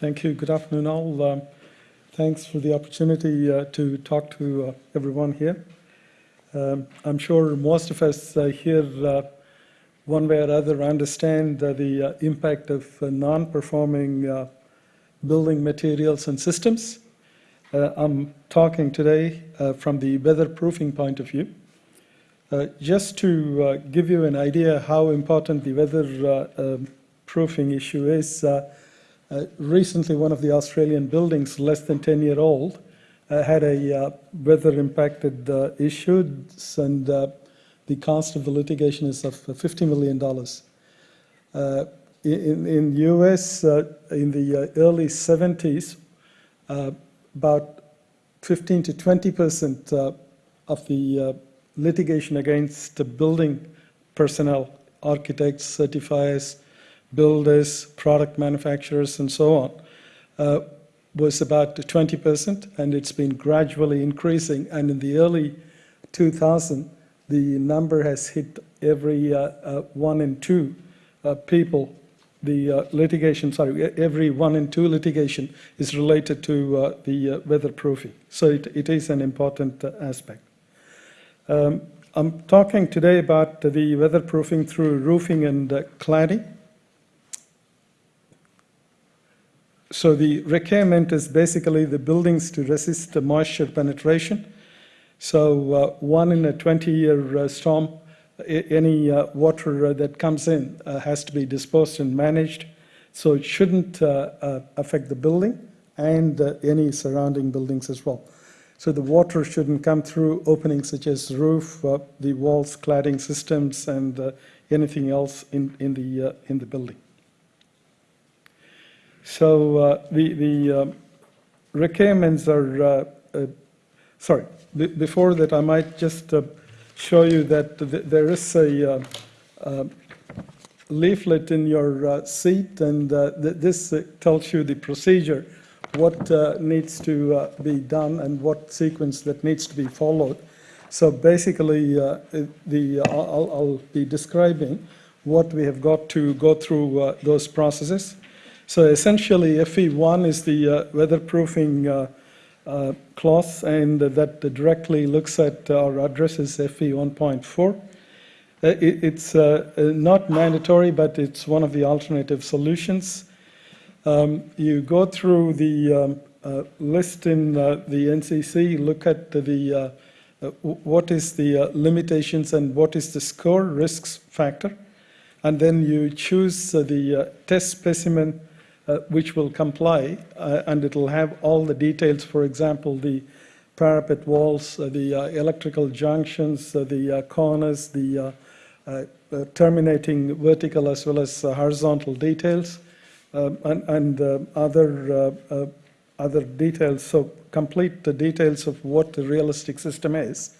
Thank you. Good afternoon, all. Um, thanks for the opportunity uh, to talk to uh, everyone here. Um, I'm sure most of us uh, here, uh, one way or other, understand the uh, impact of uh, non-performing building materials and systems. I'm talking today from the weatherproofing point of view. just to give you an idea how important the weather um, issue is, uh, recently, one of the Australian buildings, less than 10 year old, uh, had a uh, weather impacted uh, issue, and uh, the cost of the litigation is of $50 million. In, in US, in the early 70s, about 15 to 20 percent of the litigation against the building personnel, architects, certifiers, builders, product manufacturers, and so on, uh, was about 20%, and it's been gradually increasing. And in the early 2000, the number has hit every uh, uh, one in two uh, people. The uh, litigation, sorry, every one in two litigation is related to uh, the weatherproofing. So it, it is an important aspect. Um, I'm talking today about the weatherproofing through roofing and cladding. So the requirement is basically the buildings to resist the moisture penetration. So uh, one in a 20-year uh, storm, any uh, water uh, that comes in uh, has to be disposed and managed. So it shouldn't uh, affect the building and any surrounding buildings as well. So the water shouldn't come through openings such as roof, the walls, cladding systems, and anything else in, in, the, in the building. So uh, the, the uh, requirements are, uh, uh sorry, before that I might just uh, show you that th there is a uh, leaflet in your seat and th this tells you the procedure, what needs to be done and what sequence that needs to be followed. So basically, the I'll, I'll, be describing what we have got to go through those processes. So essentially, FV1 is the uh, weatherproofing uh, uh, clause, and that directly looks at or addresses FP 1.4. It, it's not mandatory, but it's one of the alternative solutions. Um, you go through the um, uh, list in uh, the NCC, look at the uh, what is the limitations and what is the score risks factor, and then you choose the test specimen uh, which will comply, uh, and it'll have all the details, for example, the parapet walls, uh, the electrical junctions, the corners, the terminating vertical as well as horizontal details, um, and, and other other details, so complete the details of what the realistic system is,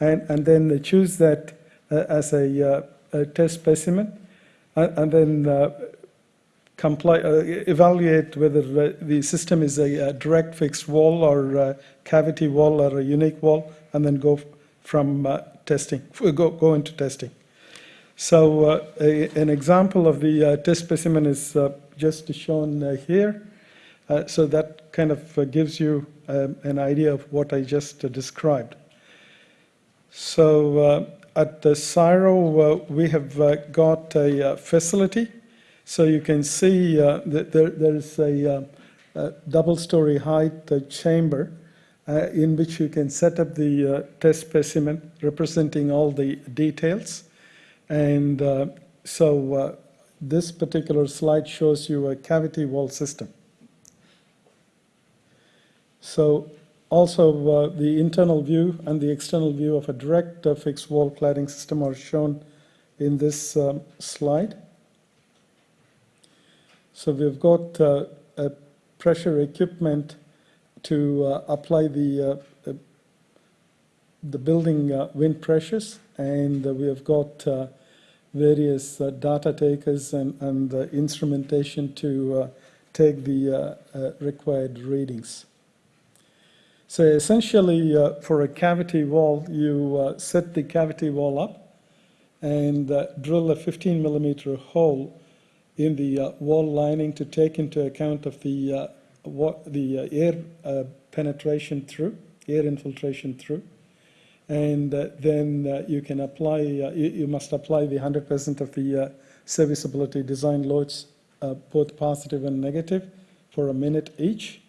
and, and then they choose that uh, as a, uh, a, test specimen, and, and then uh, uh, evaluate whether uh, the system is a, a, direct fixed wall or cavity wall or a unique wall, and then go from uh, testing, go, go into testing. So uh, a, an example of the uh, test specimen is uh, just shown here. so that kind of gives you um, an idea of what I just described. So at the CSIRO, we have got a facility so you can see uh, that there, there's a, uh, a double-story height uh, chamber uh, in which you can set up the uh, test specimen representing all the details. And uh, so this particular slide shows you a cavity wall system. So also the internal view and the external view of a direct fixed wall cladding system are shown in this um, slide. So we've got uh, a pressure equipment to uh, apply the uh, the building uh, wind pressures, and uh, we have got uh, various data takers and, and instrumentation to take the required readings. So essentially, for a cavity wall, you set the cavity wall up and drill a 15 millimeter hole in the uh, wall lining to take into account of the, uh, what, the uh, air uh, penetration through, air infiltration through. And uh, then you can apply, you, you must apply the 100% of the serviceability design loads, both positive and negative, for a minute each,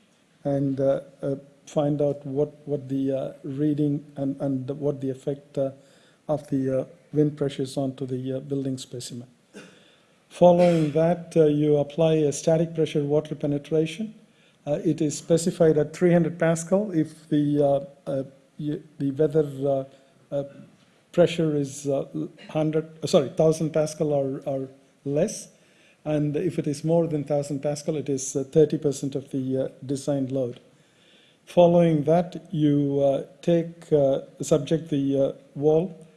and find out what, what the uh, reading and, and what the effect uh, of the uh, wind pressures onto the building specimen. Following that, uh, you apply a static pressure water penetration. Uh, It is specified at 300 Pascal if the, uh, uh, the weather uh, uh, pressure is uh, 100, uh, sorry, 1000 Pascal or, or less. And if it is more than 1000 Pascal, it is uh, 30% of the designed load. Following that, you take, subject the wall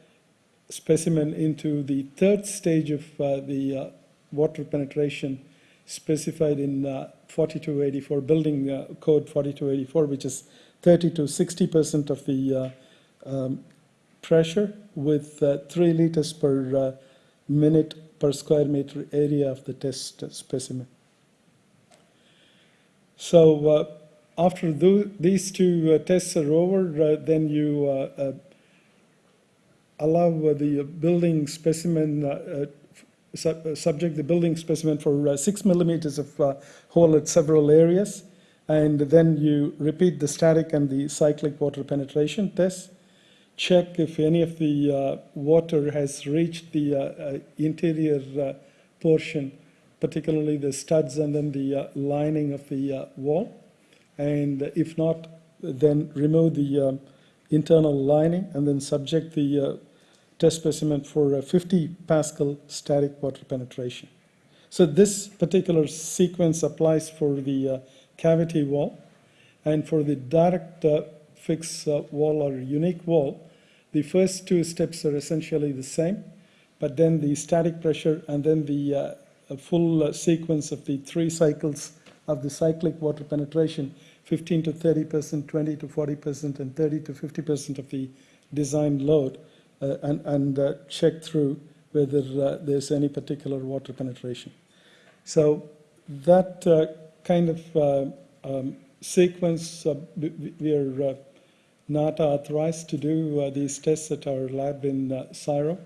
specimen into the third stage of the water penetration specified in uh, 4284, building uh, code 4284, which is 30 to 60% of the uh, um, pressure with uh, 3 liters per uh, minute per square meter area of the test specimen. So after tho- these two tests are over, then you allow the building specimen, uh, su- subject the building specimen for uh, six millimeters of uh, hole at several areas, and then you repeat the static and the cyclic water penetration test. Check if any of the water has reached the interior portion, particularly the studs and then the lining of the wall. And if not, then remove the um, internal lining and then subject the uh, test specimen for a 50 Pascal static water penetration. So this particular sequence applies for the uh, cavity wall. And for the direct uh, fix uh, wall or unique wall, the first two steps are essentially the same, but then the static pressure and then the uh, full uh, sequence of the three cycles of the cyclic water penetration 15 to 30 percent, 20 to 40 percent, and 30 to 50 percent of the design load, and, and uh, check through whether uh, there's any particular water penetration. So that uh, kind of uh, um, sequence, uh, we- are uh, not authorized to do uh, these tests at our lab in uh, Cairo.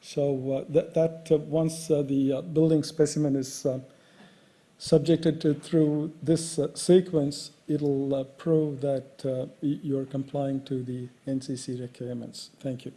So uh, that, that uh, once uh, the uh, building specimen is uh, subjected to through this uh, sequence, it'll uh, prove that uh, you're complying to the NCC requirements. Thank you.